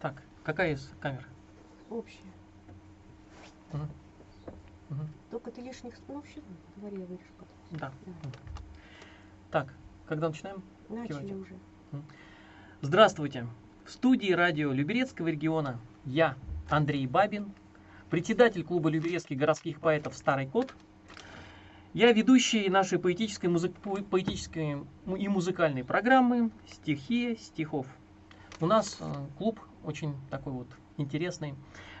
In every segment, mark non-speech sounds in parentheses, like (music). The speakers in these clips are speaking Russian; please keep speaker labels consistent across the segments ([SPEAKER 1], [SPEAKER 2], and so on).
[SPEAKER 1] Так, какая из камер?
[SPEAKER 2] Общее.
[SPEAKER 1] Мгм. Мгм.
[SPEAKER 2] Только ты лишних слов сейчас говори, я вырежу потом.
[SPEAKER 1] Да.
[SPEAKER 2] Да.
[SPEAKER 1] Так, когда начинаем?
[SPEAKER 2] Начали
[SPEAKER 1] Кивайте.
[SPEAKER 2] уже.
[SPEAKER 1] Здравствуйте! В студии радио Люберецкого региона я, Андрей Бабин, председатель клуба люберецких городских поэтов «Старый кот». Я ведущий нашей поэтической, музы- поэтической и музыкальной программы «Стихия стихов». У нас э, клуб очень такой вот интересный.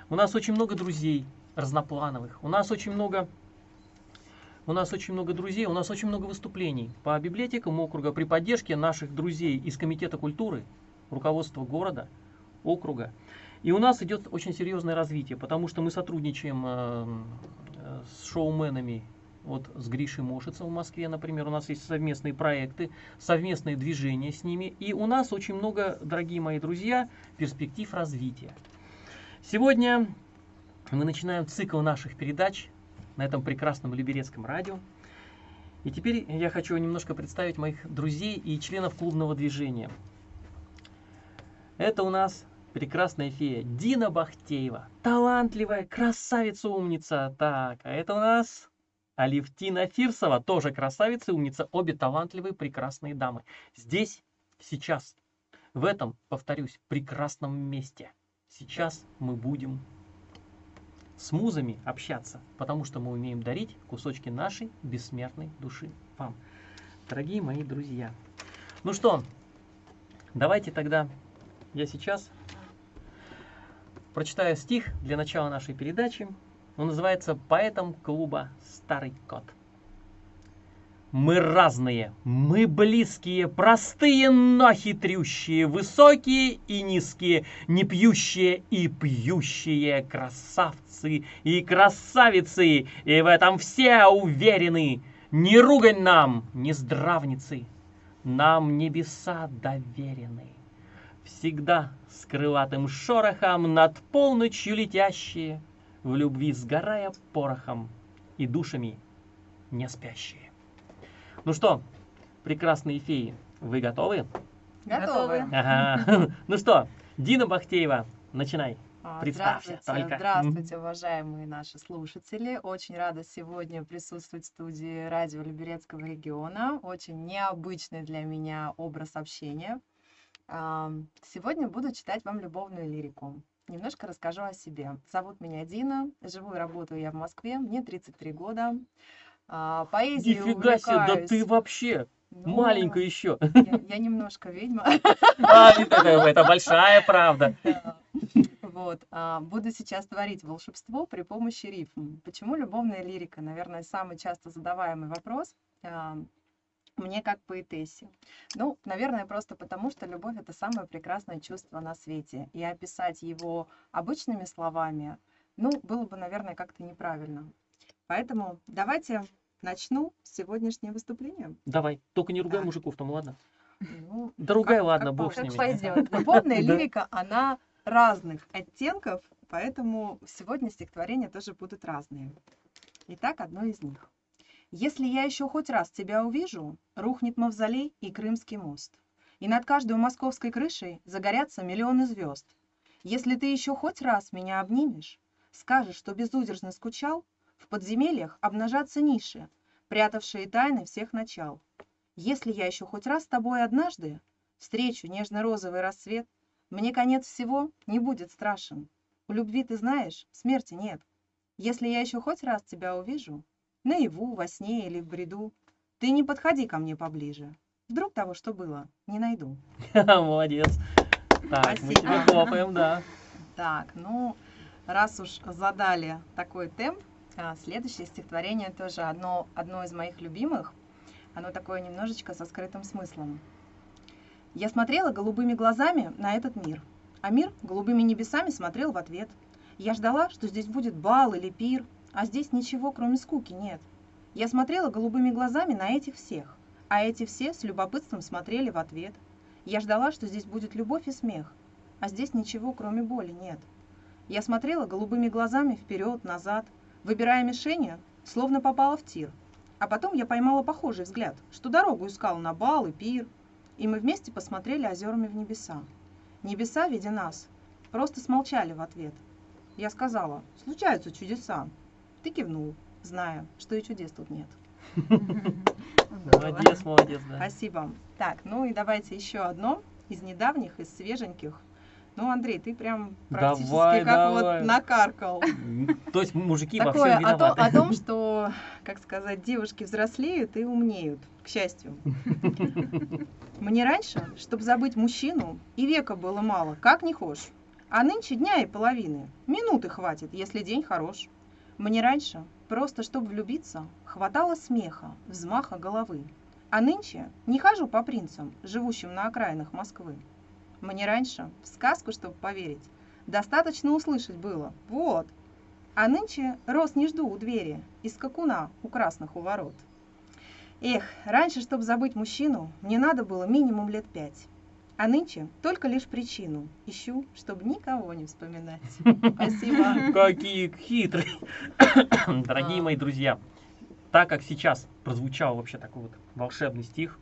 [SPEAKER 1] У нас очень много друзей разноплановых. У нас очень много у нас очень много друзей, у нас очень много выступлений по библиотекам округа при поддержке наших друзей из Комитета культуры, руководства города, округа. И у нас идет очень серьезное развитие, потому что мы сотрудничаем э, э, с шоуменами, вот с Гришей Мошицем в Москве, например, у нас есть совместные проекты, совместные движения с ними, и у нас очень много, дорогие мои друзья, перспектив развития. Сегодня мы начинаем цикл наших передач на этом прекрасном Люберецком радио. И теперь я хочу немножко представить моих друзей и членов клубного движения. Это у нас прекрасная фея Дина Бахтеева. Талантливая, красавица, умница. Так, а это у нас Алевтина Фирсова, тоже красавица умница. Обе талантливые, прекрасные дамы. Здесь, сейчас, в этом, повторюсь, прекрасном месте. Сейчас мы будем с музами общаться, потому что мы умеем дарить кусочки нашей бессмертной души вам, дорогие мои друзья. Ну что, давайте тогда я сейчас прочитаю стих для начала нашей передачи. Он называется «Поэтом клуба Старый кот». Мы разные, мы близкие, простые, но хитрющие, высокие и низкие, не пьющие и пьющие, красавцы и красавицы, и в этом все уверены. Не ругань нам, не здравницы, нам небеса доверены. Всегда с крылатым шорохом над полночью летящие, в любви сгорая порохом и душами не спящие. Ну что, прекрасные феи, вы готовы?
[SPEAKER 3] Готовы.
[SPEAKER 1] Ага. (laughs) Ну что, Дина Бахтеева, начинай.
[SPEAKER 3] А,
[SPEAKER 1] Представься
[SPEAKER 3] Здравствуйте,
[SPEAKER 1] только.
[SPEAKER 3] здравствуйте, уважаемые наши слушатели. Очень рада сегодня присутствовать в студии радио Люберецкого региона. Очень необычный для меня образ общения. Сегодня буду читать вам любовную лирику. Немножко расскажу о себе. Зовут меня Дина, живу и работаю я в Москве, мне 33 года. А, Поэзией
[SPEAKER 1] Нифига себе, да
[SPEAKER 3] увлекаюсь.
[SPEAKER 1] ты вообще
[SPEAKER 3] Ну,
[SPEAKER 1] маленькая еще.
[SPEAKER 3] Я, я немножко ведьма. (laughs)
[SPEAKER 1] А, это, это большая правда. (laughs)
[SPEAKER 3] Да. Вот. а, Буду сейчас творить волшебство при помощи рифм. Почему любовная лирика? Наверное, самый часто задаваемый вопрос. А, Мне как поэтессе. Ну, наверное, просто потому, что любовь — это самое прекрасное чувство на свете. И описать его обычными словами, ну, было бы, наверное, как-то неправильно. Поэтому давайте начну сегодняшнее выступление.
[SPEAKER 1] Давай, только не ругай
[SPEAKER 3] Так.
[SPEAKER 1] мужиков там, ладно?
[SPEAKER 3] Ну,
[SPEAKER 1] Да ругай,
[SPEAKER 3] как-
[SPEAKER 1] ладно,
[SPEAKER 3] как
[SPEAKER 1] бог с
[SPEAKER 3] по-
[SPEAKER 1] ними.
[SPEAKER 3] пойдет. Любовная (laughs)
[SPEAKER 1] Да.
[SPEAKER 3] лирика, она разных оттенков, поэтому сегодня стихотворения тоже будут разные. Итак, одно из них. Если я еще хоть раз тебя увижу, рухнет мавзолей и Крымский мост. И над каждой московской крышей загорятся миллионы звезд. Если ты еще хоть раз меня обнимешь, скажешь, что безудержно скучал, в подземельях обнажатся ниши, прятавшие тайны всех начал. Если я еще хоть раз с тобой однажды встречу нежно-розовый рассвет, мне конец всего не будет страшен. У любви, ты знаешь, смерти нет. Если я еще хоть раз тебя увижу, наяву, во сне или в бреду, ты не подходи ко мне поближе. Вдруг того, что было, не найду. (laughs)
[SPEAKER 1] Молодец. Так, мы тебе хлопаем, да.
[SPEAKER 3] Так, ну, раз уж задали такой темп, а, следующее стихотворение тоже одно, одно из моих любимых. Оно такое немножечко со скрытым смыслом. Я смотрела голубыми глазами на этот мир, а мир голубыми небесами смотрел в ответ. Я ждала, что здесь будет бал или пир, а здесь ничего, кроме скуки, нет. Я смотрела голубыми глазами на этих всех, а эти все с любопытством смотрели в ответ. Я ждала, что здесь будет любовь и смех, а здесь ничего, кроме боли, нет. Я смотрела голубыми глазами вперед, назад, выбирая мишени, словно попала в тир. А потом я поймала похожий взгляд, что дорогу искал на бал и пир, и мы вместе посмотрели озерами в небеса. Небеса, видя нас, просто смолчали в ответ. Я сказала, случаются чудеса. Ты кивнул, зная, что и чудес тут нет. (laughs)
[SPEAKER 1] Молодец, молодец, да.
[SPEAKER 3] Спасибо. Так, ну и давайте еще одно из недавних, из свеженьких. Ну, Андрей, ты прям практически
[SPEAKER 1] Давай,
[SPEAKER 3] как
[SPEAKER 1] давай.
[SPEAKER 3] вот накаркал.
[SPEAKER 1] То есть мужики во всем
[SPEAKER 3] о, том-
[SPEAKER 1] виноваты.
[SPEAKER 3] о том, что, как сказать, девушки взрослеют и умнеют, к счастью. (laughs) Мне раньше, чтобы забыть мужчину, и века было мало, как не хошь. А нынче дня и половины. Минуты хватит, если день хорош. Мне раньше, просто чтобы влюбиться, хватало смеха, взмаха головы. А нынче не хожу по принцам, живущим на окраинах Москвы. Мне раньше, в сказку, чтобы поверить, достаточно услышать было. Вот. А нынче роз не жду у двери, из скакуна у красных у ворот. Эх, раньше, чтобы забыть мужчину, мне надо было минимум лет пять. А нынче только лишь причину ищу, чтобы никого не вспоминать. (laughs) Спасибо.
[SPEAKER 1] Какие хитрые. (coughs) Дорогие мои друзья, так как сейчас прозвучал вообще такой вот волшебный стих,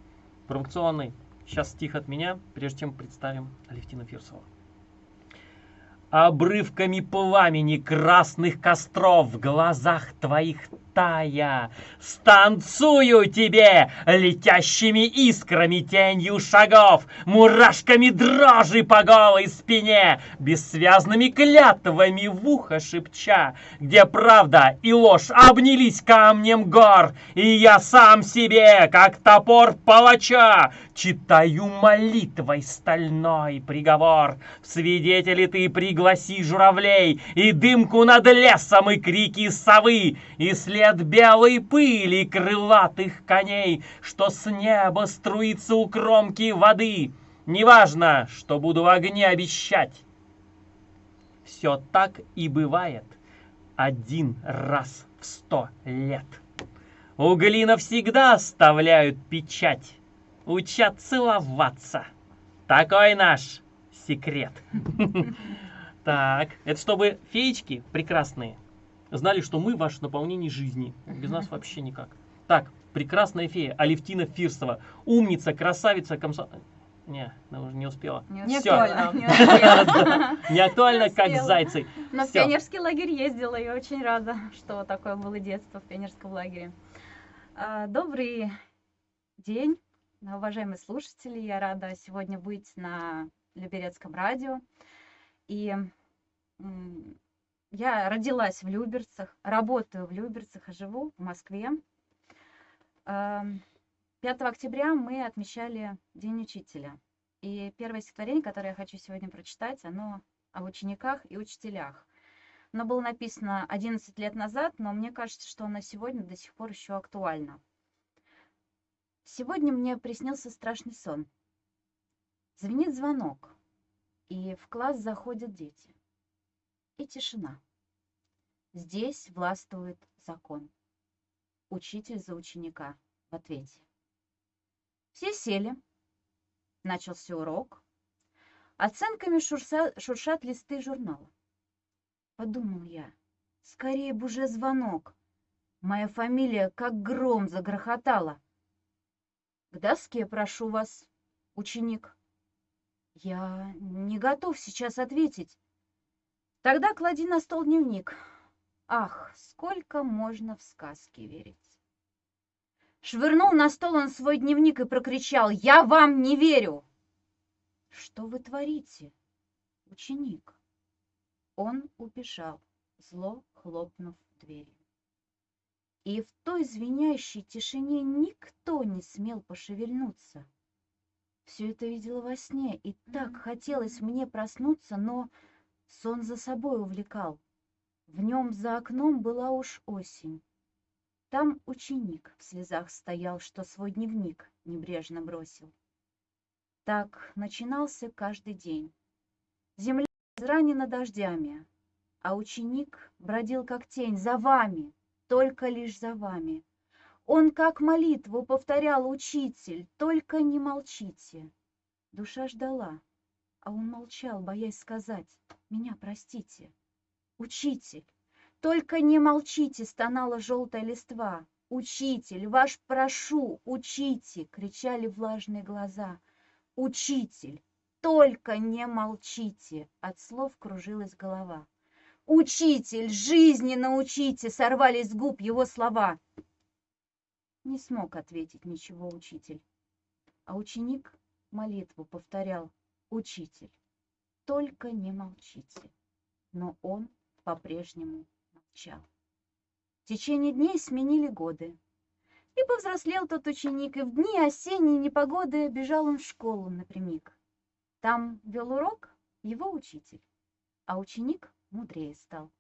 [SPEAKER 1] провокационный, сейчас стих от меня, прежде чем представим Алевтина Фирсова. Обрывками пламени красных костров в глазах твоих тая, Станцую тебе летящими искрами тенью шагов, Мурашками дрожи по голой спине, Бессвязными клятвами в ухо шепча, Где правда и ложь обнялись камнем гор, И я сам себе, как топор палача, Читаю молитвой стальной приговор. В свидетели ты пригласи журавлей, И дымку над лесом, и крики совы, И след белой пыли крылатых коней, Что с неба струится у кромки воды. Неважно, что буду в огне обещать. Все так и бывает один раз в сто лет. Угли навсегда оставляют печать, учат целоваться. Такой наш секрет. (laughs) Так, это чтобы феечки прекрасные знали, что мы ваше наполнение жизни. Без нас вообще никак. Так, прекрасная фея Алевтина Фирсова. Умница, красавица, комсо... Не, она уже не успела.
[SPEAKER 3] Не
[SPEAKER 1] Всё.
[SPEAKER 3] актуально.
[SPEAKER 4] Не (laughs)
[SPEAKER 1] актуально,
[SPEAKER 4] Не
[SPEAKER 1] как зайцы.
[SPEAKER 4] Но в пионерский лагерь ездила и очень рада, что такое было детство в пионерском лагере. А, Добрый день, уважаемые слушатели. Я рада сегодня быть на Люберецком радио. И я родилась в Люберцах, работаю в Люберцах и живу в Москве. Ам, 5 октября мы отмечали День учителя. И первое стихотворение, которое я хочу сегодня прочитать, оно о учениках и учителях. Оно было написано 11 лет назад, но мне кажется, что оно сегодня до сих пор еще актуально. Сегодня мне приснился страшный сон. Звенит звонок, и в класс заходят дети. И тишина. Здесь властвует закон. Учитель за ученика в ответе. Все сели. Начался урок. Оценками шурса- шуршат листы журнала. Подумал я, скорее бы уже звонок. Моя фамилия как гром загрохотала. К доске прошу вас, ученик. Я не готов сейчас ответить. Тогда клади на стол дневник. Ах, сколько можно в сказки верить. Швырнул на стол он свой дневник и прокричал «Я вам не верю!» «Что вы творите, ученик?» Он убежал, зло хлопнув дверью. И в той звенящей тишине никто не смел пошевельнуться. Все это видела во сне, и так хотелось мне проснуться, но сон за собой увлекал. В нем за окном была уж осень. Там ученик в слезах стоял, что свой дневник небрежно бросил. Так начинался каждый день. Земля изранена дождями, а ученик бродил как тень за вами, только лишь за вами. Он как молитву повторял учитель, только не молчите. Душа ждала, а он молчал, боясь сказать, меня простите. Учитель, только не молчите, стонала желтая листва. Учитель, ваш прошу, учите!» — кричали влажные глаза. «Учитель, только не молчите!» От слов кружилась голова. «Учитель, жизни научите!» — сорвались с губ его слова. Не смог ответить ничего учитель. А ученик молитву повторял. «Учитель, только не молчите!» Но он по-прежнему молчал. В течение дней сменили годы. И повзрослел тот ученик, и в дни осенней непогоды бежал он в школу напрямик. Там вел урок его учитель, а ученик мудрее стал.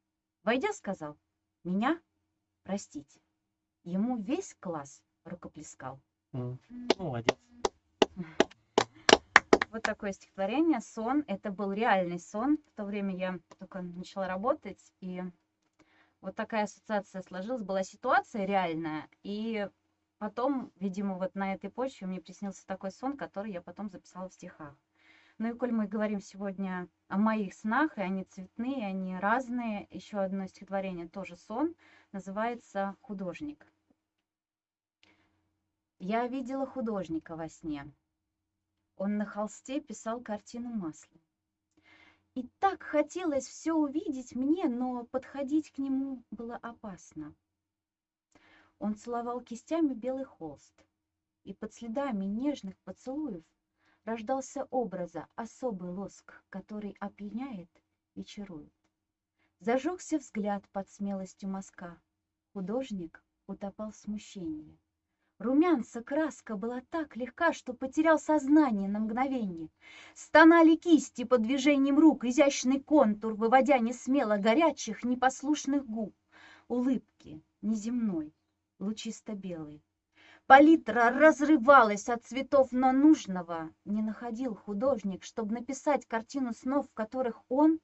[SPEAKER 4] Войдя, сказал, «Меня простите». Ему весь класс рукоплескал.
[SPEAKER 1] М, Молодец. (laughs)
[SPEAKER 4] Вот такое стихотворение «Сон». Это был реальный сон. В то время я только начала работать, и вот такая ассоциация сложилась. Была ситуация реальная, и потом, видимо, вот на этой почве мне приснился такой сон, который я потом записала в стихах. Ну и коль мы говорим сегодня о моих снах, и они цветные, они разные, еще одно стихотворение тоже сон, называется «Художник». Я видела художника во сне. Он на холсте писал картину маслом. И так хотелось все увидеть мне, но подходить к нему было опасно. Он целовал кистями белый холст, и под следами нежных поцелуев рождался образа особый лоск, который опьяняет и чарует. Зажегся взгляд под смелостью мазка. Художник утопал в смущении. Румянца краска была так легка, что потерял сознание на мгновение. Стонали кисти под движением рук, изящный контур, выводя несмело горячих, непослушных губ. Улыбки неземной, лучисто-белой. Палитра разрывалась от цветов, но нужного не находил художник, чтобы написать картину снов, в которых он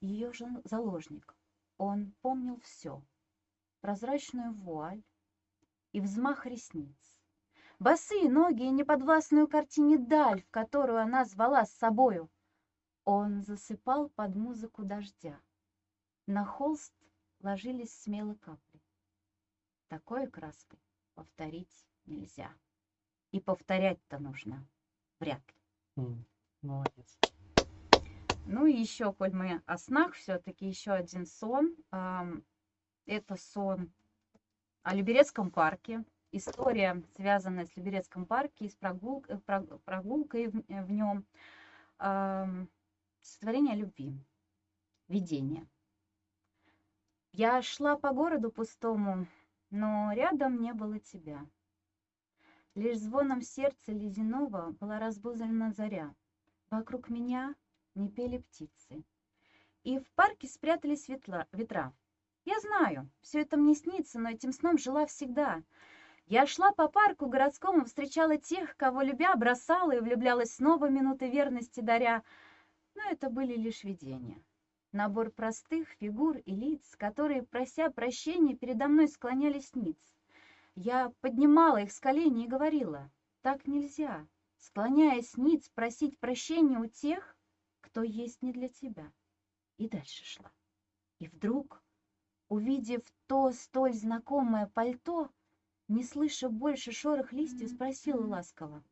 [SPEAKER 4] ее же заложник. Он помнил все. Прозрачную вуаль, и взмах ресниц. Босые ноги и неподвластную картине даль, в которую она звала с собою. Он засыпал под музыку дождя. На холст ложились смело капли. Такой краской повторить нельзя. И повторять-то нужно вряд ли.
[SPEAKER 1] М, Молодец.
[SPEAKER 4] Ну и еще, коль мы о снах, все-таки еще один сон. Это сон о Люберецком парке. История, связанная с Люберецком парке и с прогул- э, прог- прогулкой в, э, нем. О любви. Видение. Я шла по городу пустому, но рядом не было тебя. Лишь звоном сердца ледяного была разбузлена заря. Вокруг меня не пели птицы. И в парке спрятались ветла- ветра. Я знаю, все это мне снится, но этим сном жила всегда. Я шла по парку городскому, встречала тех, кого любя, бросала и влюблялась снова минуты верности даря. Но это были лишь видения. Набор простых фигур и лиц, которые, прося прощения, передо мной склонялись ниц. Я поднимала их с коленей и говорила, так нельзя, склоняясь ниц, просить прощения у тех, кто есть не для тебя. И дальше шла. И вдруг, увидев то столь знакомое пальто, не слыша больше шорох листьев, спросила ласково,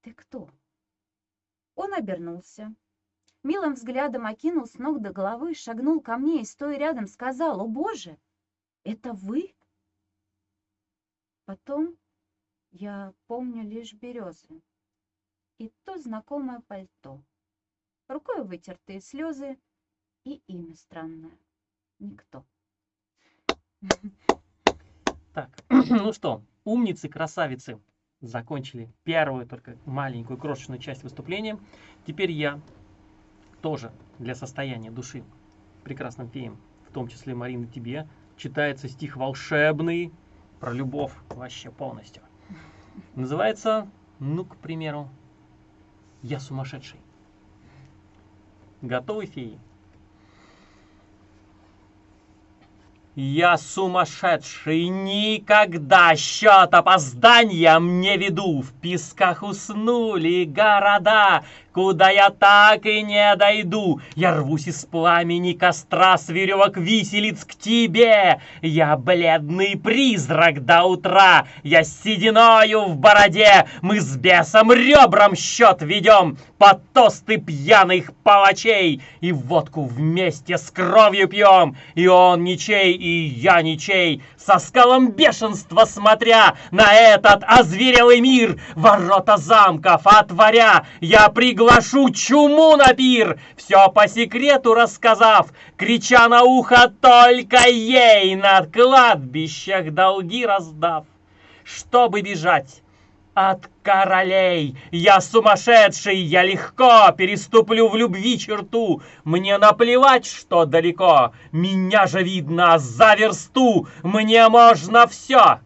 [SPEAKER 4] «Ты кто?» Он обернулся, милым взглядом окинул с ног до головы, шагнул ко мне и, стоя рядом, сказал, «О, Боже, это вы?» Потом я помню лишь березы и то знакомое пальто, рукой вытертые слезы и имя странное — никто.
[SPEAKER 1] Так, ну что, умницы, красавицы, закончили первую только маленькую крошечную часть выступления. Теперь я тоже для состояния души прекрасным феям, в том числе Марина тебе, читается стих волшебный про любовь вообще полностью. Называется, ну, к примеру, «Я сумасшедший». Готовы, феи? Я сумасшедший, никогда счет опозданиям не веду. В песках уснули города, куда я так и не дойду. Я рвусь из пламени костра с веревок виселиц к тебе. Я бледный призрак до утра, я с сединою в бороде. Мы с бесом ребром счет ведем под тосты пьяных палачей. И водку вместе с кровью пьем, и он ничей, и я ничей. Со скалом бешенства смотря на этот озверелый мир, ворота замков отворя, я приглашу чуму на пир, все по секрету рассказав, крича на ухо только ей, на кладбищах долги раздав. Чтобы бежать от королей. Я сумасшедший, я легко переступлю в любви черту. Мне наплевать, что далеко. Меня же видно за версту. Мне можно все.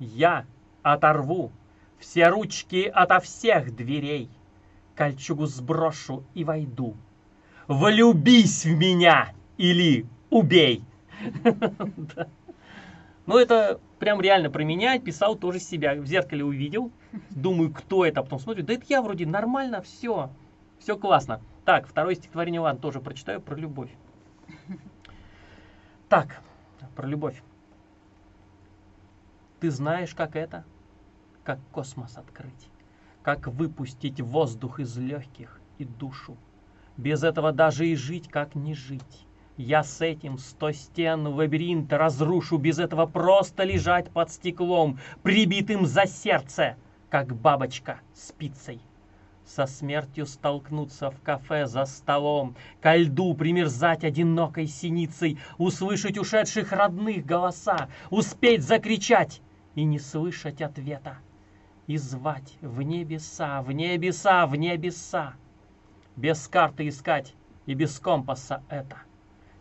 [SPEAKER 1] Я оторву все ручки ото всех дверей. Кольчугу сброшу и войду. Влюбись в меня или убей. (laughs) Ну, это прям реально про меня. Писал тоже себя. В зеркале увидел. Думаю, кто это. А потом смотрю, да это я вроде нормально, все. Все классно. Так, второе стихотворение, ладно, тоже прочитаю про любовь. Так, про любовь. Ты знаешь, как это? Как космос открыть. Как выпустить воздух из легких и душу. Без этого даже и жить, как не жить. Я с этим сто стен лабиринта разрушу, без этого просто лежать под стеклом, прибитым за сердце, как бабочка спицей. Со смертью столкнуться в кафе за столом, ко льду примерзать одинокой синицей, услышать ушедших родных голоса, успеть закричать и не слышать ответа, и звать в небеса, в небеса, в небеса. Без карты искать и без компаса это —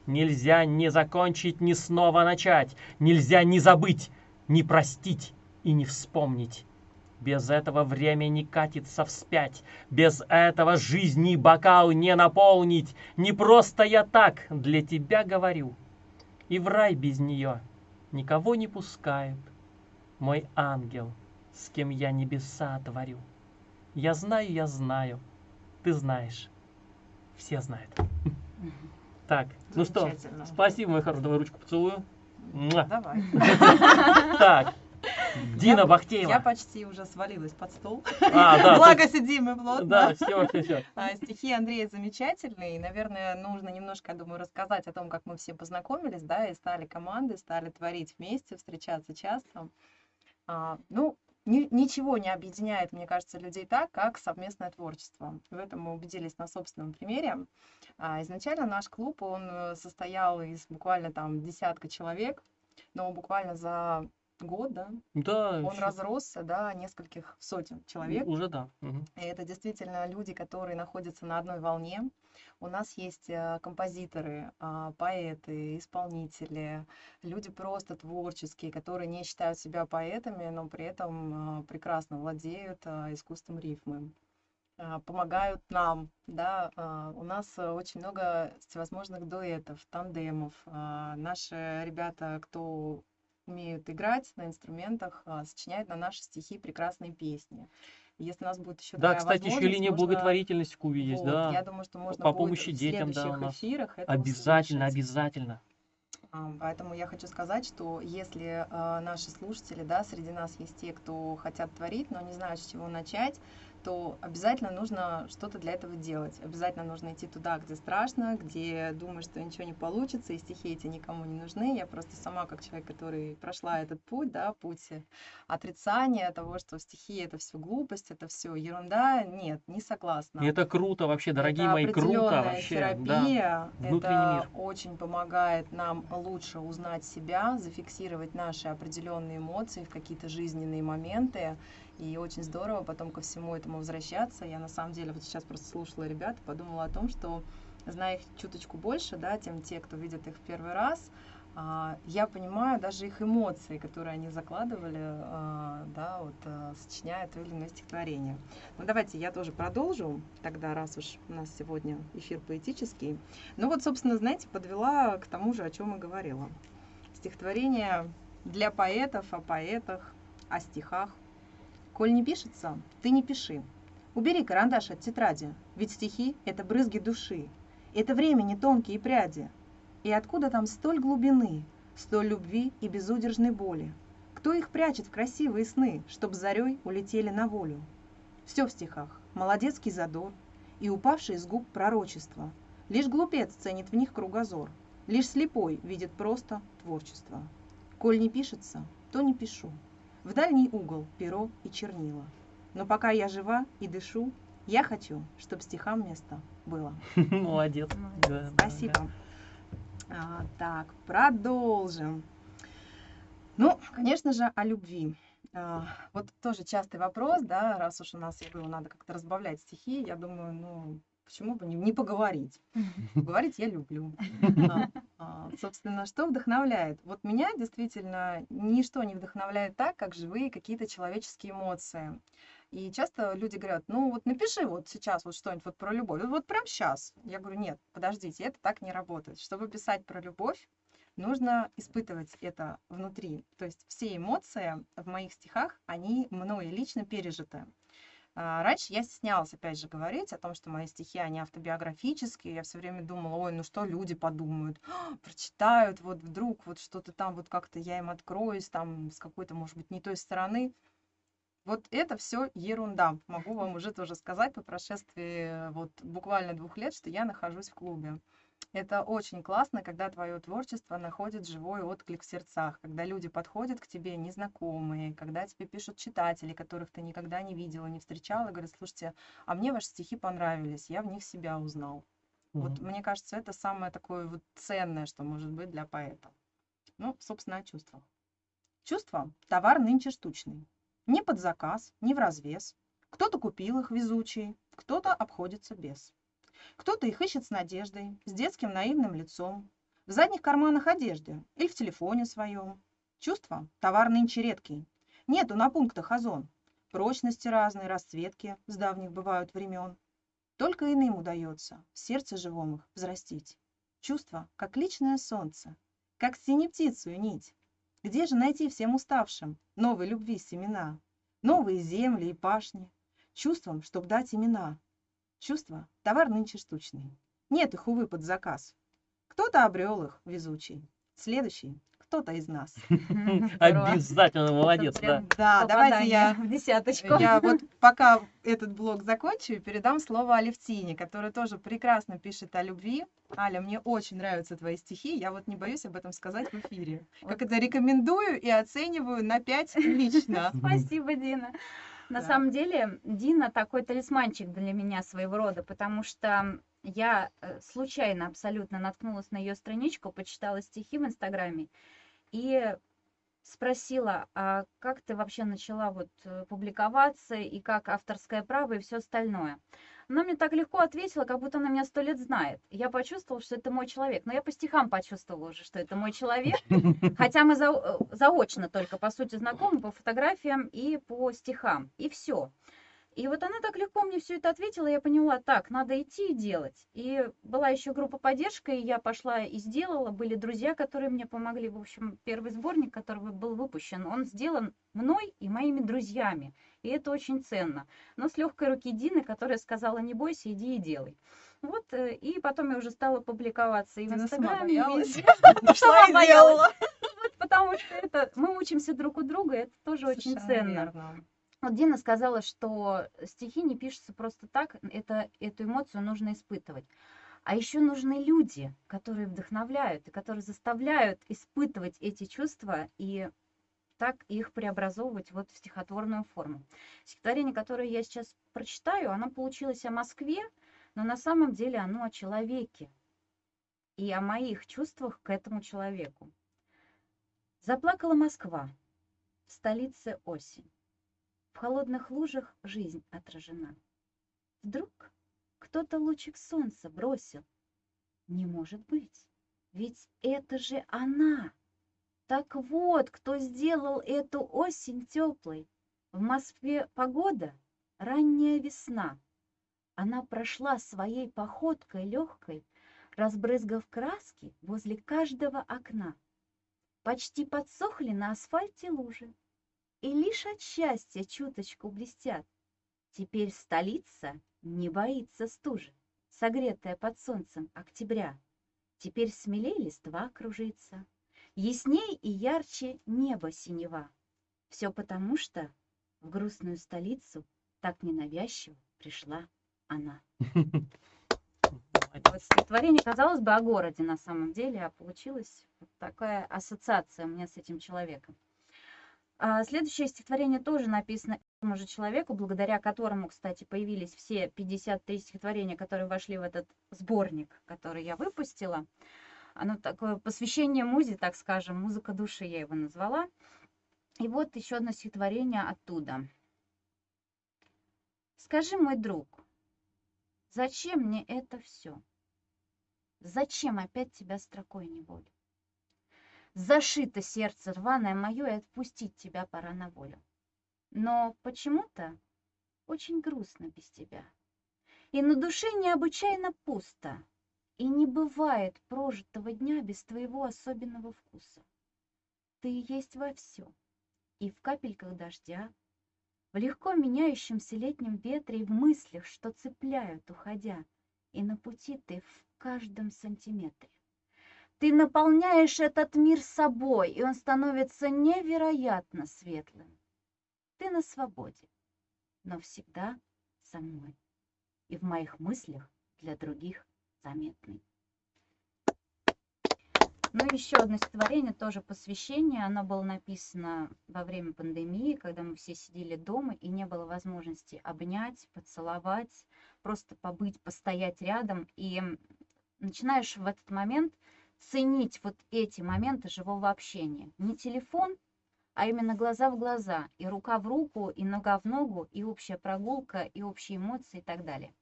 [SPEAKER 1] Нельзя не закончить, ни снова начать. Нельзя не забыть, не простить и не вспомнить. Без этого время не катится вспять. Без этого жизни бокал не наполнить. Не просто я так для тебя говорю. И в рай без нее никого не пускают. Мой ангел, с кем я небеса творю. Я знаю, я знаю, ты знаешь. Все знают. Так, ну что, спасибо, мой хороший, давай ручку поцелую.
[SPEAKER 3] Давай. (laughs)
[SPEAKER 1] Так, Дина
[SPEAKER 3] Я-
[SPEAKER 1] Бахтеева.
[SPEAKER 3] Я почти уже свалилась под стол.
[SPEAKER 1] А, да,
[SPEAKER 3] Благо сидим мы
[SPEAKER 1] тут-
[SPEAKER 3] плотно.
[SPEAKER 1] да, все, все, все.
[SPEAKER 3] А, Стихи Андрея замечательные. И, наверное, нужно немножко, я думаю, рассказать о том, как мы все познакомились, да, и стали командой, стали творить вместе, встречаться часто. А, Ну, ни- ничего не объединяет, мне кажется, людей так, как совместное творчество. В этом мы убедились на собственном примере. А, Изначально наш клуб, он э, состоял из буквально там десятка человек, но буквально за год, да,
[SPEAKER 1] Да,
[SPEAKER 3] он
[SPEAKER 1] всё.
[SPEAKER 3] разросся до нескольких сотен человек.
[SPEAKER 1] Уже да. мгм.
[SPEAKER 3] И это действительно люди, которые находятся на одной волне. У нас есть э, композиторы, а, поэты, исполнители, люди просто творческие, которые не считают себя поэтами, но при этом а, прекрасно владеют а, искусством рифмы помогают нам, да, у нас очень много всевозможных дуэтов, тандемов. Наши ребята, кто умеют играть на инструментах, а, сочиняют на наши стихи прекрасные песни. Если у нас будет еще
[SPEAKER 1] Да,
[SPEAKER 3] такая
[SPEAKER 1] кстати, еще линия
[SPEAKER 3] можно-
[SPEAKER 1] благотворительности в Кубе есть,
[SPEAKER 3] вот,
[SPEAKER 1] да.
[SPEAKER 3] Я думаю, что можно
[SPEAKER 1] по помощи детям, да, у нас.
[SPEAKER 3] эфирах
[SPEAKER 1] Обязательно,
[SPEAKER 3] услышать.
[SPEAKER 1] обязательно.
[SPEAKER 3] А, Поэтому я хочу сказать, что если а, наши слушатели, да, среди нас есть те, кто хотят творить, но не знают, с чего начать, то обязательно нужно что-то для этого делать. Обязательно нужно идти туда, где страшно, где думаешь, что ничего не получится, и стихи эти никому не нужны. Я просто сама, как человек, который прошла этот путь, да, путь отрицания того, что стихи это все глупость, это все ерунда, нет, не согласна.
[SPEAKER 1] Это круто вообще, дорогие
[SPEAKER 3] Это
[SPEAKER 1] мои, круто вообще. Да.
[SPEAKER 3] терапия.
[SPEAKER 1] Внутренний
[SPEAKER 3] это
[SPEAKER 1] мир.
[SPEAKER 3] очень помогает нам лучше узнать себя, зафиксировать наши определенные эмоции в какие-то жизненные моменты. И очень здорово потом ко всему этому возвращаться. Я на самом деле вот сейчас просто слушала ребят, подумала о том, что зная их чуточку больше, да, тем те, кто видит их в первый раз, а, я понимаю даже их эмоции, которые они закладывали, а, да, вот а, сочиняя то или иное стихотворение. Ну давайте я тоже продолжу, тогда раз уж у нас сегодня эфир поэтический. Ну вот, собственно, знаете, подвела к тому же, о чем и говорила. Стихотворение для поэтов, о поэтах, о стихах. Коль не пишется, ты не пиши. Убери карандаш от тетради, ведь стихи — это брызги души, это времени тонкие пряди. И откуда там столь глубины, столь любви и безудержной боли? Кто их прячет в красивые сны, чтоб зарей улетели на волю? Все в стихах, молодецкий задор и упавший из губ пророчество. Лишь глупец ценит в них кругозор, лишь слепой видит просто творчество. Коль не пишется, то не пишу. В дальний угол перо и чернила. Но пока я жива и дышу, я хочу, чтобы стихам место было.
[SPEAKER 1] Молодец. (laughs)
[SPEAKER 4] Молодец.
[SPEAKER 1] Да, да,
[SPEAKER 3] Спасибо. А, так, продолжим. Ну, конечно же, о любви. А, вот тоже частый вопрос, да, раз уж у нас, я говорю, надо как-то разбавлять стихи, я думаю, ну, почему бы не, не поговорить? (laughs) Говорить я люблю. (laughs) А, а, собственно, что вдохновляет? Вот меня действительно ничто не вдохновляет так, как живые какие-то человеческие эмоции. И часто люди говорят, ну вот напиши вот сейчас вот что-нибудь вот про любовь, вот прям сейчас. Я говорю, нет, подождите, это так не работает. Чтобы писать про любовь, нужно испытывать это внутри. То есть все эмоции в моих стихах, они мною лично пережиты. А, Раньше я стеснялась, опять же, говорить о том, что мои стихи, они автобиографические. Я все время думала, ой, ну что люди подумают, (gasps) прочитают, вот вдруг вот что-то там, вот как-то я им откроюсь, там с какой-то, может быть, не той стороны. Вот это все ерунда. Могу вам уже тоже сказать по прошествии вот буквально двух лет, что я нахожусь в клубе. Это очень классно, когда твое творчество находит живой отклик в сердцах, когда люди подходят к тебе незнакомые, когда тебе пишут читатели, которых ты никогда не видела, не встречала, говорят, слушайте, а мне ваши стихи понравились, я в них себя узнал. Вот
[SPEAKER 1] Мгм.
[SPEAKER 3] мне кажется, это самое такое вот ценное, что может быть для поэта. Ну, собственно, о чувствах. Чувства– товар нынче штучный. Не под заказ, не в развес. Кто-то купил их везучий, кто-то обходится без. Кто-то их ищет с надеждой, с детским наивным лицом, в задних карманах одежды или в телефоне своем. Чувства – товар нынче редкий. Нету на пунктах озон. Прочности разные, расцветки с давних бывают времен. Только иным удается в сердце живом их взрастить. Чувство, как личное солнце, как синептицую нить. Где же найти всем уставшим новой любви семена, новые земли и пашни, чувствам, чтоб дать имена? Чувства – товар нынче штучный. Нет их, увы, под заказ. Кто-то обрел их, везучий. Следующий – кто-то из нас. (laughs)
[SPEAKER 1] Обязательно молодец, да.
[SPEAKER 3] Да, давайте я
[SPEAKER 4] в десяточку.
[SPEAKER 3] Я (laughs) вот пока этот блог закончу, передам слово Алевтине, которая тоже прекрасно пишет о любви. Аля, мне очень нравятся твои стихи, я вот не боюсь об этом сказать в эфире. Как это рекомендую и оцениваю на 5 лично. (laughs)
[SPEAKER 4] Спасибо, Дина. На
[SPEAKER 3] Да.
[SPEAKER 4] самом деле, Дина такой талисманчик для меня своего рода, потому что я э, случайно абсолютно наткнулась на ее страничку, почитала стихи в Инстаграме и спросила, а как ты вообще начала вот э, публиковаться и как авторское право и все остальное. Она мне так легко ответила, как будто она меня сто лет знает. Я почувствовала, что это мой человек. Но я по стихам почувствовала уже, что это мой человек. (laughs) Хотя мы за- э, заочно только, по сути, знакомы по фотографиям и по стихам. И все. И вот она так легко мне все это ответила, я поняла, так, надо идти и делать. И была еще группа поддержки, и я пошла и сделала. Были друзья, которые мне помогли. В общем, первый сборник, который был выпущен, он сделан мной и моими друзьями. И это очень ценно. Но с легкой руки Дины, которая сказала, не бойся, иди и делай. Вот, э, и потом я уже стала публиковаться и в
[SPEAKER 3] Дина
[SPEAKER 4] Инстаграме,
[SPEAKER 3] боялась. (laughs) (laughs)
[SPEAKER 4] Сама боялась. (laughs) потому что это мы учимся друг у друга, это тоже очень ценно. Вот Дина сказала, что стихи не пишутся просто так, это, эту эмоцию нужно испытывать. А еще нужны люди, которые вдохновляют и которые заставляют испытывать эти чувства и так их преобразовывать вот в стихотворную форму. Стихотворение, которое я сейчас прочитаю, оно получилось о Москве, но на самом деле оно о человеке и о моих чувствах к этому человеку. Заплакала Москва, в столице осень. В холодных лужах жизнь отражена. Вдруг кто-то лучик солнца бросил. Не может быть, ведь это же она. Так вот, кто сделал эту осень теплой. В Москве погода — ранняя весна. Она прошла своей походкой легкой, разбрызгав краски возле каждого окна. Почти подсохли на асфальте лужи, и лишь от счастья чуточку блестят. Теперь столица не боится стужи, согретая под солнцем октября. Теперь смелей листва кружится, ясней и ярче небо синева. Все потому, что в грустную столицу так ненавязчиво пришла она. (laughs) Вот стихотворение, казалось бы, о городе на самом деле, а получилась вот такая ассоциация у меня с этим человеком. А следующее стихотворение тоже написано этому же человеку, благодаря которому, кстати, появились все 53 стихотворения, которые вошли в этот сборник, который я выпустила. Оно такое посвящение музе, так скажем, музыка души я его назвала. И вот еще одно стихотворение оттуда. Скажи, мой друг, зачем мне это все? Зачем опять тебя строкой неволю? Зашито сердце рваное мое, и отпустить тебя пора на волю. Но почему-то очень грустно без тебя. И на душе необычайно пусто, и не бывает прожитого дня без твоего особенного вкуса. Ты есть во всем, и в капельках дождя, в легко меняющемся летнем ветре и в мыслях, что цепляют, уходя, и на пути ты в каждом сантиметре. Ты наполняешь этот мир собой, и он становится невероятно светлым. Ты на свободе, но всегда со мной, и в моих мыслях для других заметный. Ну, еще одно стихотворение, тоже посвящение. Оно было написано во время пандемии, когда мы все сидели дома и не было возможности обнять, поцеловать, просто побыть, постоять рядом. И начинаешь в этот момент ценить вот эти моменты живого общения. Не телефон, а именно глаза в глаза, и рука в руку, и нога в ногу, и общая прогулка, и общие эмоции и так далее.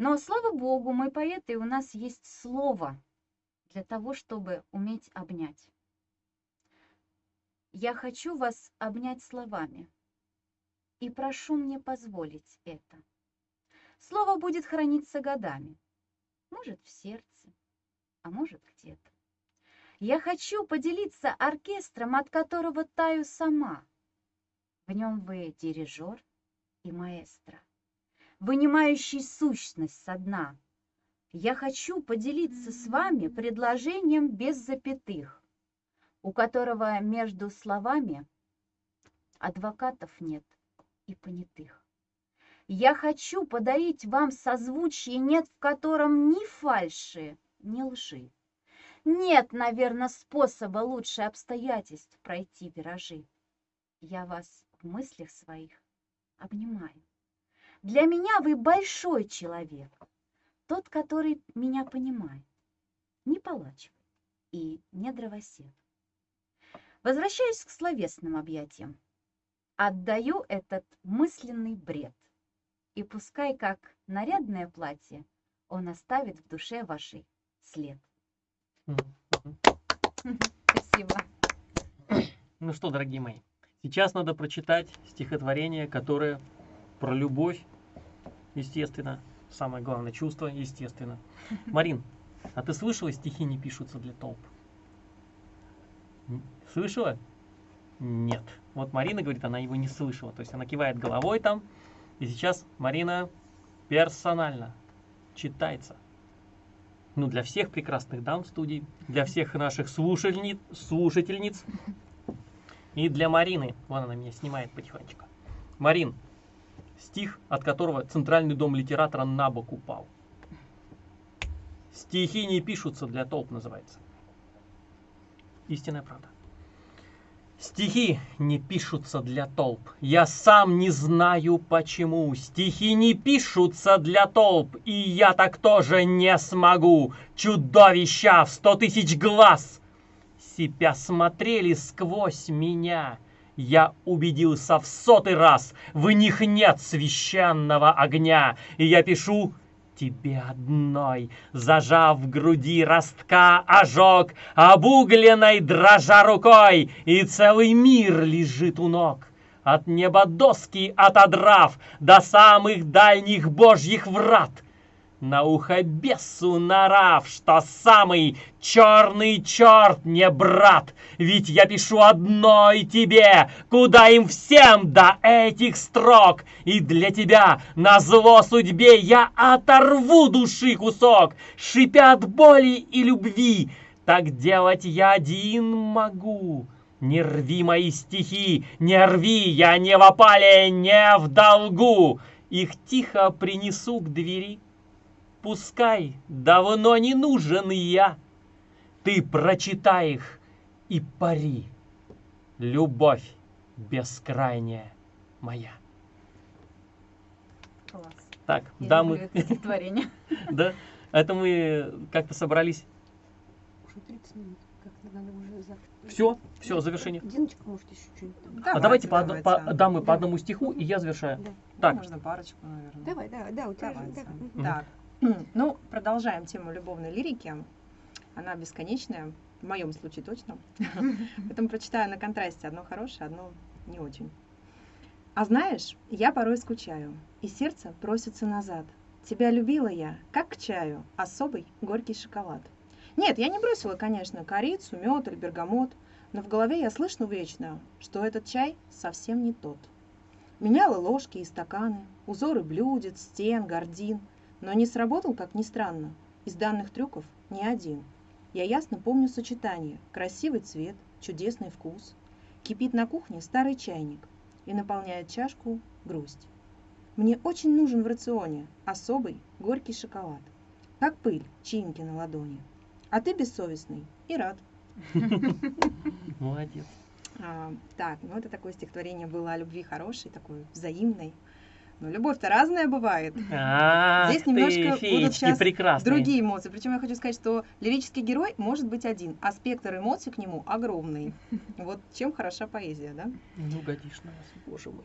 [SPEAKER 4] Но, слава богу, мы поэты, у нас есть слово – для того, чтобы уметь обнять. Я хочу вас обнять словами и прошу мне позволить это. Слово будет храниться годами, может, в сердце, а может, где-то. Я хочу поделиться оркестром, от которого таю сама. В нем вы дирижер и маэстро, вынимающий сущность со дна — я хочу поделиться с вами предложением без запятых, у которого между словами адвокатов нет и понятых. Я хочу подарить вам созвучие, нет в котором ни фальши, ни лжи. Нет, наверное, способа лучше обстоятельств пройти виражи. Я вас в мыслях своих обнимаю. Для меня вы большой человек, тот, который меня понимает, не палач и не дровосек. Возвращаюсь к словесным объятиям. Отдаю этот мысленный бред. И пускай, как нарядное платье, он оставит в душе вашей след. Спасибо.
[SPEAKER 1] Ну что, дорогие мои, сейчас надо прочитать стихотворение, которое про любовь, естественно, Самое главное чувство, естественно. (laughs) Марин, а ты слышала, стихи не пишутся для толп? Слышала? Нет. Вот Марина говорит, она его не слышала. То есть она кивает головой там. И сейчас Марина персонально читается. Ну, для всех прекрасных дам в студии, для всех наших слушательниц, слушательниц (laughs) и для Марины. Вон она меня снимает потихонечку. Марин, стих, от которого Центральный дом литератора на бок упал. Стихи не пишутся для толп, называется. Истинная правда. Стихи не пишутся для толп. Я сам не знаю почему. Стихи не пишутся для толп. И я так тоже не смогу. Чудовища в сто тысяч глаз. Себя смотрели сквозь меня. Я убедился в сотый раз, в них нет священного огня, и я пишу тебе одной, зажав в груди ростка ожог, обугленной дрожа рукой, и целый мир лежит у ног. От неба доски отодрав до самых дальних божьих врат, На ухо бесу нарав, что самый черный черт не брат. Ведь я пишу одной тебе, куда им всем до этих строк. И для тебя, на зло судьбе, я оторву души кусок, шипя от боли и любви. Так делать я один могу. Не рви мои стихи, не рви, я не в опале, не в долгу. Их тихо принесу к двери. Пускай давно не нужен я. Ты прочитай их и пари. Любовь бескрайняя моя.
[SPEAKER 4] Класс.
[SPEAKER 1] Так,
[SPEAKER 4] Я
[SPEAKER 1] дамы, (laughs) да, это мы как-то собрались.
[SPEAKER 2] Уже 30 минут. Как надо уже за...
[SPEAKER 1] Все, все, завершение.
[SPEAKER 2] Диночка, может, еще что-нибудь там.
[SPEAKER 1] А давайте по, дамы по
[SPEAKER 2] Да.
[SPEAKER 1] одному стиху, и я завершаю.
[SPEAKER 2] Да.
[SPEAKER 1] Так,
[SPEAKER 3] Можно парочку, наверное.
[SPEAKER 2] Давай, давай, да, у тебя да.
[SPEAKER 3] Так, (clears throat) ну, продолжаем тему любовной лирики. Она бесконечная, в моем случае точно. (laughs) Поэтому прочитаю на контрасте одно хорошее, одно не очень. А знаешь, я порой скучаю, и сердце просится назад. Тебя любила я, как к чаю, особый горький шоколад. Нет, я не бросила, конечно, корицу, мед или бергамот, но в голове я слышну вечно, что этот чай совсем не тот. Меняла ложки и стаканы, узоры блюдец, стен, гордин, но не сработал, как ни странно, из данных трюков ни один. Я ясно помню сочетание, красивый цвет, чудесный вкус. Кипит на кухне старый чайник и наполняет чашку грусть. Мне очень нужен в рационе особый горький шоколад, как пыль чаинки на ладони. А ты бессовестный и рад. (laughs)
[SPEAKER 1] молодец.
[SPEAKER 3] А, так, ну это такое стихотворение было о любви хорошей, такой взаимной. Но любовь-то разная бывает.
[SPEAKER 1] А,
[SPEAKER 3] Здесь немножко будут
[SPEAKER 1] прекрасные.
[SPEAKER 3] Другие эмоции. Причем я хочу сказать, что лирический герой может быть один, а спектр эмоций к нему огромный. (laughs) Вот чем хороша поэзия, да?
[SPEAKER 1] На нас, боже мой.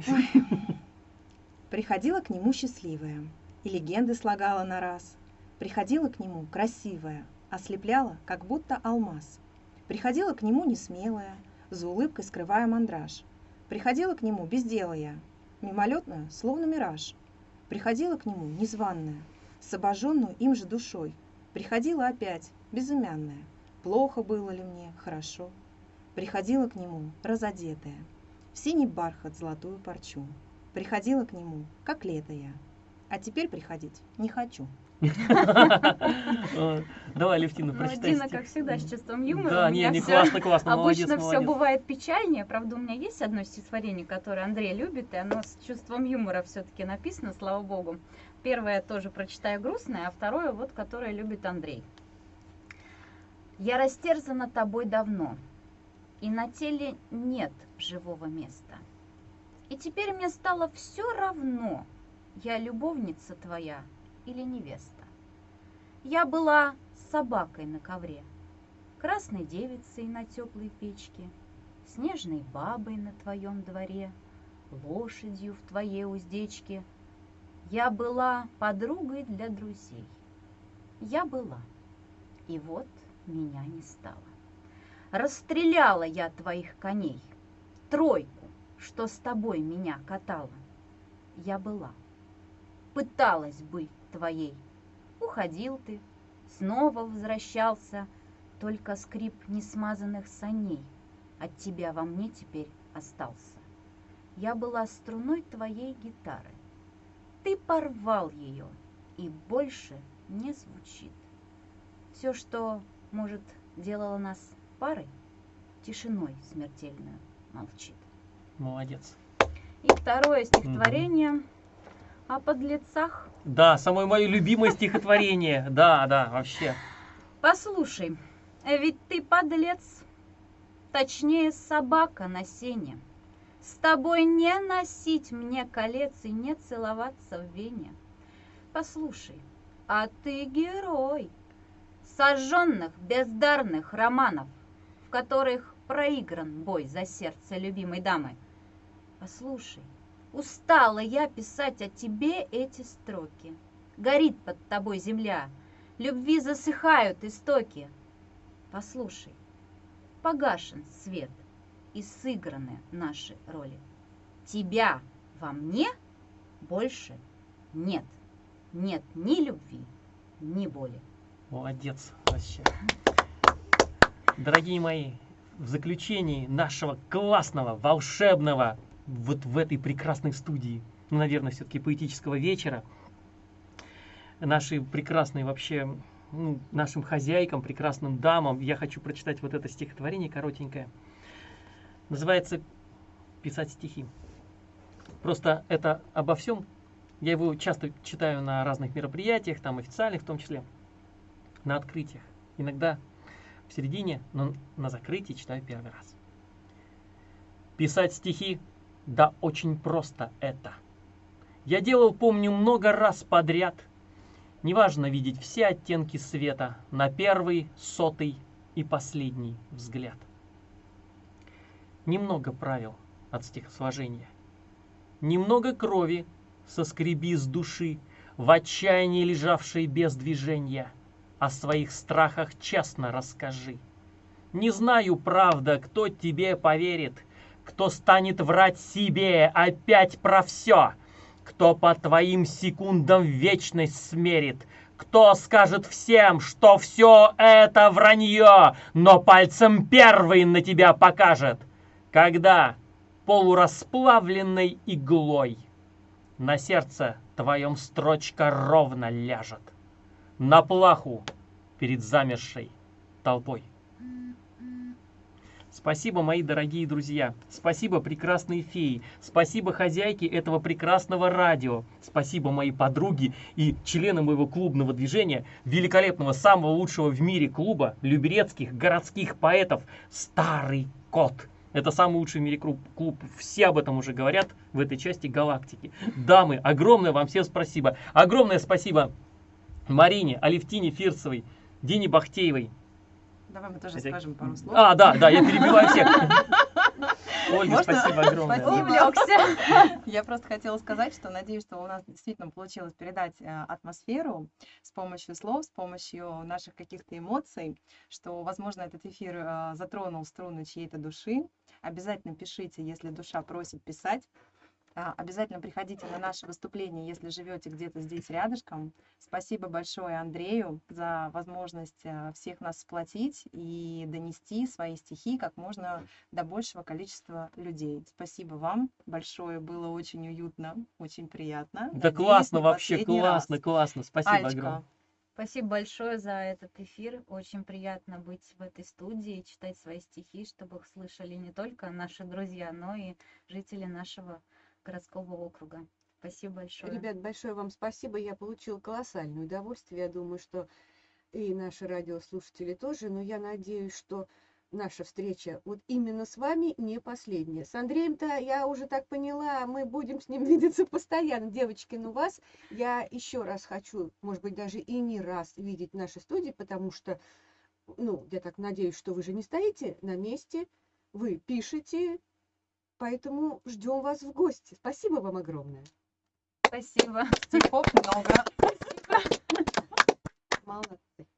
[SPEAKER 3] Приходила к нему счастливая, и легенды слагала на раз. Приходила к нему красивая, ослепляла, как будто алмаз. Приходила к нему несмелая, за улыбкой скрывая мандраж. Приходила к нему безделая, мимолетная, словно мираж. Приходила к нему незваная, с обожженную им же душой. Приходила опять, безымянная, плохо было ли мне, хорошо. Приходила к нему разодетая, в синий бархат золотую парчу. Приходила к нему, как лето я, а теперь приходить не хочу.
[SPEAKER 1] Давай, Левтина,
[SPEAKER 4] Ну,
[SPEAKER 1] прочитай
[SPEAKER 4] Дина,
[SPEAKER 1] стих.
[SPEAKER 4] как всегда, с чувством юмора.
[SPEAKER 1] Да, не, не, классно, классно,
[SPEAKER 4] Обычно все бывает печальнее. Правда, у меня есть одно стихотворение, которое Андрей любит, и оно с чувством юмора все-таки написано, слава богу. Первое тоже прочитаю грустное, а второе вот, которое любит Андрей. Я растерзана тобой давно, и на теле нет живого места. И теперь мне стало все равно, я любовница твоя или невеста. Я была собакой на ковре, красной девицей на теплой печке, снежной бабой на твоем дворе, лошадью в твоей уздечке. Я была подругой для друзей. Я была, и вот меня не стало. Расстреляла я твоих коней, тройку, что с тобой меня катала. Я была, пыталась быть твоей. Уходил ты, снова возвращался, только скрип несмазанных саней от тебя во мне теперь остался. Я была струной твоей гитары. Ты порвал ее, и больше не звучит. Все, что, может, делало нас парой, тишиной смертельную молчит.
[SPEAKER 1] Молодец.
[SPEAKER 4] И второе стихотворение о подлецах.
[SPEAKER 1] Да, самое мое любимое стихотворение. (laughs) Да, да, вообще.
[SPEAKER 4] Послушай, ведь ты подлец, точнее собака на сене. С тобой не носить мне колец и не целоваться в вене. Послушай, а ты герой сожженных бездарных романов, в которых проигран бой за сердце любимой дамы. Послушай, устала я писать о тебе эти строки. Горит под тобой земля, любви засыхают истоки. Послушай, погашен свет и сыграны наши роли. Тебя во мне больше нет. Нет ни любви, ни боли.
[SPEAKER 1] Молодец вообще. Дорогие мои, в заключении нашего классного, волшебного, вот в этой прекрасной студии, ну, наверное, все-таки поэтического вечера, нашей прекрасной вообще, ну, нашим хозяйкам, прекрасным дамам, я хочу прочитать вот это стихотворение коротенькое. Называется «Писать стихи». Просто это обо всем. Я его часто читаю на разных мероприятиях, там официальных в том числе, на открытиях. Иногда в середине, но на закрытии читаю первый раз. Писать стихи, да очень просто это. Я делал, помню, много раз подряд. Неважно видеть все оттенки света на первый, сотый и последний взгляд. Немного правил от стихосложения. Немного крови соскреби с души, в отчаянии лежавшей без движения. О своих страхах честно расскажи. Не знаю, правда, кто тебе поверит, кто станет врать себе опять про все, кто по твоим секундам вечность смерит, кто скажет всем, что все это вранье, но пальцем первый на тебя покажет, когда полурасплавленной иглой на сердце твоем строчка ровно ляжет, на плаху перед замершей толпой. Спасибо, мои дорогие друзья. Спасибо, прекрасные феи. Спасибо, хозяйки этого прекрасного радио. Спасибо, мои подруги и члены моего клубного движения, великолепного, самого лучшего в мире клуба люберецких городских поэтов «Старый кот». Это самый лучший в мире клуб, клуб. Все об этом уже говорят в этой части галактики. Дамы, огромное вам всем спасибо. Огромное спасибо Марине, Алевтине Фирсовой, Дине Бахтеевой.
[SPEAKER 3] Давай мы тоже скажем пару слов.
[SPEAKER 1] А, да, да, я перебиваю всех. (laughs) Ольга,
[SPEAKER 3] Можно?
[SPEAKER 1] спасибо огромное.
[SPEAKER 3] Спасибо.
[SPEAKER 4] Увлекся. (laughs)
[SPEAKER 3] Я просто хотела сказать, что надеюсь, что у нас действительно получилось передать э, атмосферу с помощью слов, с помощью наших каких-то эмоций, что, возможно, этот эфир э, затронул струны чьей-то души. Обязательно пишите, если душа просит писать. А, Обязательно приходите на наше выступление, если живете где-то здесь рядышком. Спасибо большое Андрею за возможность э, всех нас сплотить и донести свои стихи как можно до большего количества людей. Спасибо вам большое, было очень уютно, очень приятно.
[SPEAKER 1] Да
[SPEAKER 3] Надеюсь,
[SPEAKER 1] классно вообще, классно,
[SPEAKER 3] раз.
[SPEAKER 1] классно. Спасибо
[SPEAKER 3] Алечка,
[SPEAKER 1] огромное.
[SPEAKER 4] Спасибо большое за этот эфир. Очень приятно быть в этой студии, читать свои стихи, чтобы их слышали не только наши друзья, но и жители нашего городского округа. Спасибо большое.
[SPEAKER 2] Ребят, большое вам спасибо. Я получила колоссальное удовольствие. Я думаю, что и наши радиослушатели тоже. Но я надеюсь, что наша встреча вот именно с вами не последняя. С Андреем-то я уже так поняла, мы будем с ним (laughs) видеться постоянно. Девочки, ну вас я еще раз хочу, может быть, даже и не раз видеть в нашей студии, потому что, ну, я так надеюсь, что вы же не стоите на месте, вы пишете, поэтому ждем вас в гости. Спасибо вам огромное.
[SPEAKER 4] Спасибо.
[SPEAKER 3] стихов много. Молодцы.